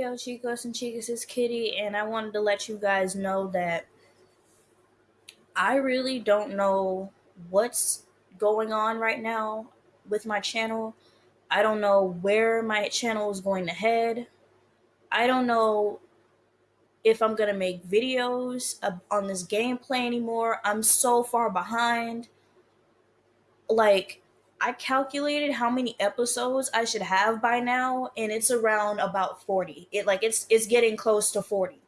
Hey yo, chicos and chicas, it's Kitty, and I wanted to let you guys know that I really don't know what's going on right now with my channel. I don't know where my channel is going to head. I don't know if I'm going to make videos on this gameplay anymore. I'm so far behind. Like, I calculated how many episodes I should have by now, and it's around about 40. It like it's it's getting close to 40.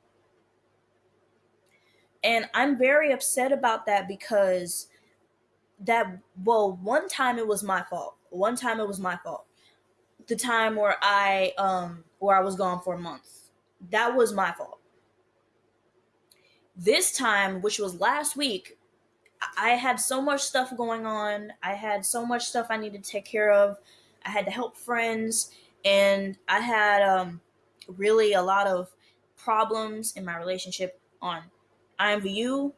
And I'm very upset about that because that well, one time it was my fault. One time it was my fault. The time where I um where I was gone for a month. That was my fault. This time, which was last week, I had so much stuff going on. I had so much stuff I needed to take care of. I had to help friends, and I had um, really a lot of problems in my relationship on IMVU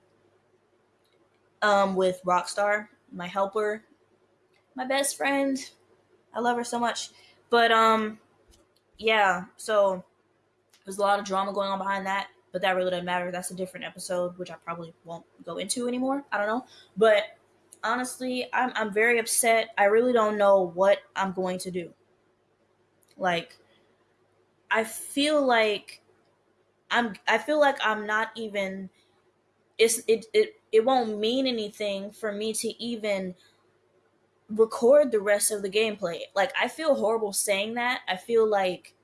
um, with Rockstar, my helper, my best friend. I love her so much. But um, yeah, so there's a lot of drama going on behind that but that really doesn't matter. That's a different episode, which I probably won't go into anymore. I don't know. But honestly, I'm I'm very upset. I really don't know what I'm going to do. Like I feel like I'm I feel like I'm not even it's it it, it won't mean anything for me to even record the rest of the gameplay. Like I feel horrible saying that. I feel like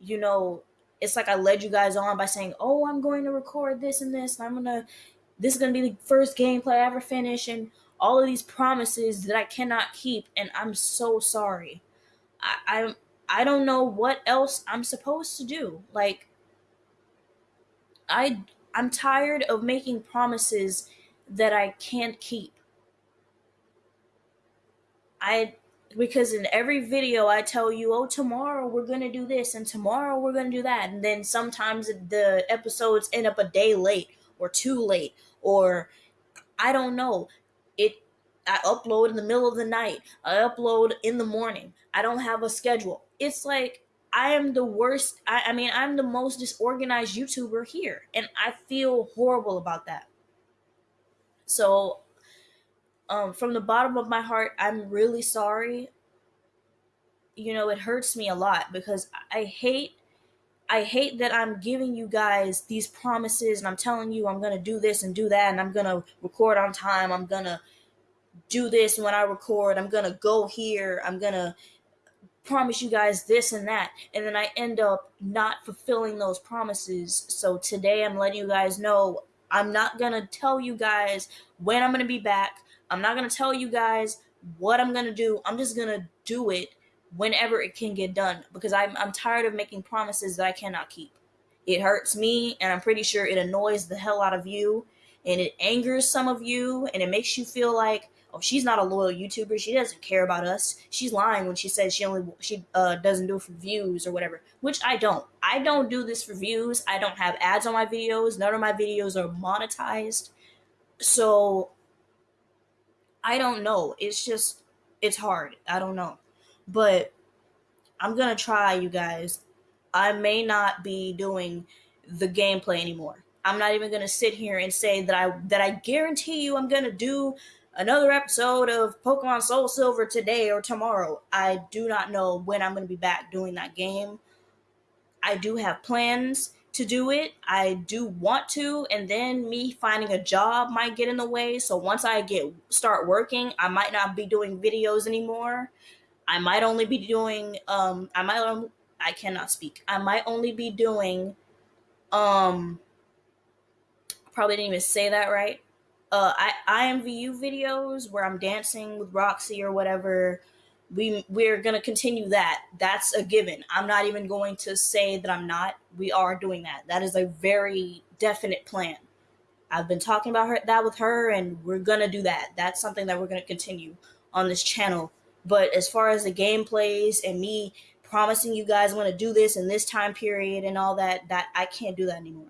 you know it's like I led you guys on by saying, "Oh, I'm going to record this and this, and I'm gonna this is gonna be the first gameplay I ever finish," and all of these promises that I cannot keep, and I'm so sorry. I I, I don't know what else I'm supposed to do. Like I I'm tired of making promises that I can't keep. I because in every video I tell you, oh, tomorrow we're gonna do this and tomorrow we're gonna do that, and then sometimes the episodes end up a day late or too late, or I don't know. It I upload in the middle of the night, I upload in the morning. I don't have a schedule. It's like I am the worst. I, I mean, I'm the most disorganized YouTuber here, and I feel horrible about that. So um, from the bottom of my heart, I'm really sorry. You know, it hurts me a lot because I hate I hate that I'm giving you guys these promises and I'm telling you I'm going to do this and do that and I'm going to record on time. I'm going to do this when I record. I'm going to go here. I'm going to promise you guys this and that. And then I end up not fulfilling those promises. So today I'm letting you guys know I'm not going to tell you guys when I'm going to be back. I'm not going to tell you guys what I'm going to do. I'm just going to do it whenever it can get done because I'm, I'm tired of making promises that I cannot keep. It hurts me, and I'm pretty sure it annoys the hell out of you, and it angers some of you, and it makes you feel like, oh, she's not a loyal YouTuber. She doesn't care about us. She's lying when she says she only she uh, doesn't do it for views or whatever. Which I don't. I don't do this for views. I don't have ads on my videos. None of my videos are monetized. So I don't know. It's just it's hard. I don't know. But I'm going to try you guys. I may not be doing the gameplay anymore. I'm not even going to sit here and say that I that I guarantee you I'm going to do another episode of Pokemon Soul Silver today or tomorrow. I do not know when I'm going to be back doing that game. I do have plans to do it. I do want to, and then me finding a job might get in the way. So once I get start working, I might not be doing videos anymore. I might only be doing um I might um, I cannot speak. I might only be doing um probably didn't even say that right. Uh I IMVU videos where I'm dancing with Roxy or whatever we we're going to continue that. That's a given. I'm not even going to say that i'm not. We are doing that. That is a very definite plan. I've been talking about her that with her and we're going to do that. That's something that we're going to continue on this channel. But as far as the gameplays and me promising you guys i'm going to do this in this time period and all that that i can't do that anymore.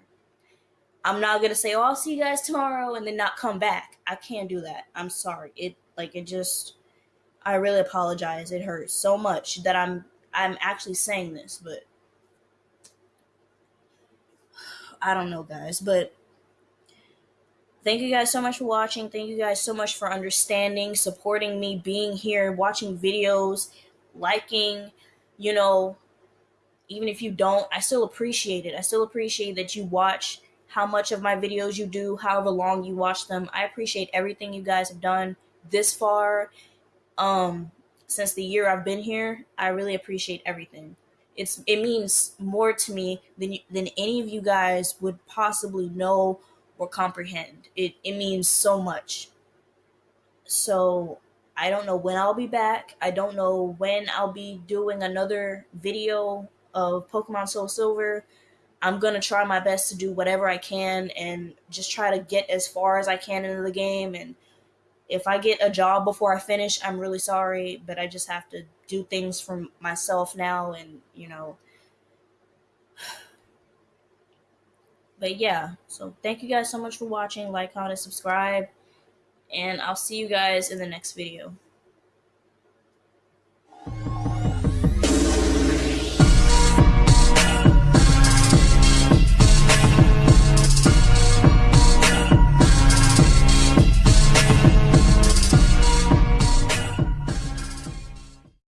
I'm not going to say oh i'll see you guys tomorrow and then not come back. I can't do that. I'm sorry. It like it just I really apologize. It hurts so much that I'm I'm actually saying this, but I don't know, guys, but thank you guys so much for watching. Thank you guys so much for understanding, supporting me, being here, watching videos, liking, you know, even if you don't, I still appreciate it. I still appreciate that you watch how much of my videos you do, however long you watch them. I appreciate everything you guys have done this far. Um since the year I've been here, I really appreciate everything. It's it means more to me than than any of you guys would possibly know or comprehend. It it means so much. So I don't know when I'll be back. I don't know when I'll be doing another video of Pokemon Soul Silver. I'm gonna try my best to do whatever I can and just try to get as far as I can into the game. And if I get a job before I finish, I'm really sorry, but I just have to do things for myself now. And you know, but yeah. So thank you guys so much for watching. Like, comment, subscribe, and I'll see you guys in the next video.